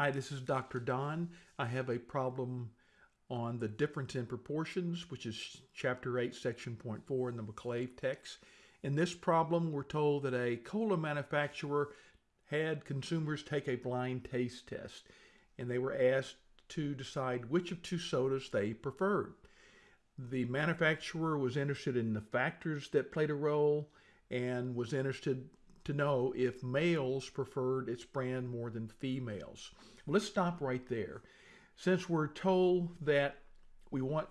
Hi, this is Dr. Don. I have a problem on the difference in proportions, which is chapter 8, section point 4 in the McClave text. In this problem, we're told that a cola manufacturer had consumers take a blind taste test, and they were asked to decide which of two sodas they preferred. The manufacturer was interested in the factors that played a role and was interested to know if males preferred its brand more than females. Well, let's stop right there. Since we're told that we want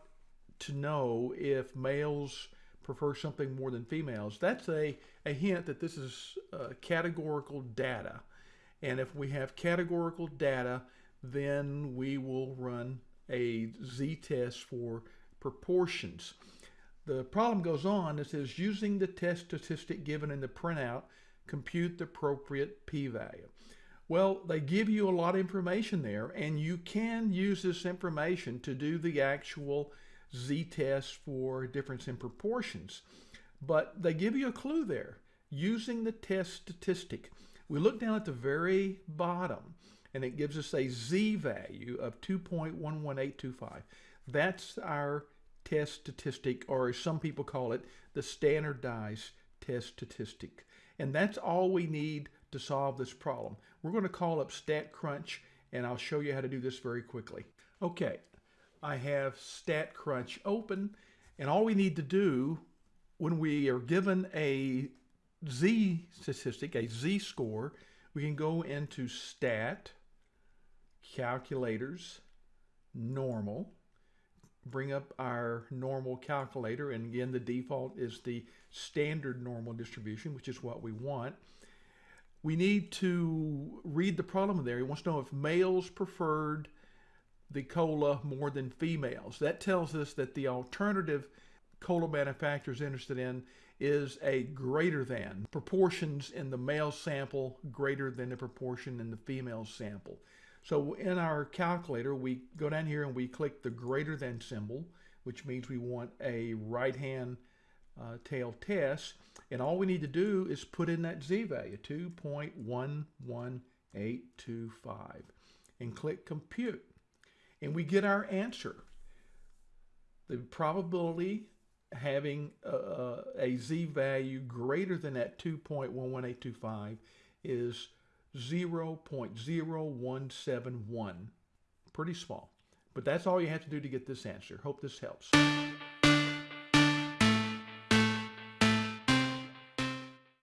to know if males prefer something more than females, that's a, a hint that this is uh, categorical data. And if we have categorical data, then we will run a z-test for proportions. The problem goes on, it says using the test statistic given in the printout, compute the appropriate p-value. Well, they give you a lot of information there, and you can use this information to do the actual z-test for difference in proportions. But they give you a clue there, using the test statistic. We look down at the very bottom, and it gives us a z-value of 2.11825. That's our test statistic, or as some people call it, the standardized test statistic. And that's all we need to solve this problem. We're going to call up StatCrunch and I'll show you how to do this very quickly. Okay, I have StatCrunch open and all we need to do when we are given a Z statistic, a Z score, we can go into Stat, Calculators, Normal, bring up our normal calculator and again the default is the standard normal distribution which is what we want. We need to read the problem there. He wants to know if males preferred the cola more than females. That tells us that the alternative cola manufacturer is interested in is a greater than proportions in the male sample greater than the proportion in the female sample so in our calculator, we go down here and we click the greater than symbol, which means we want a right-hand uh, tail test. And all we need to do is put in that z-value, 2.11825, and click compute. And we get our answer. The probability having a, a z-value greater than that 2.11825 is 0.0171. Pretty small. But that's all you have to do to get this answer. Hope this helps.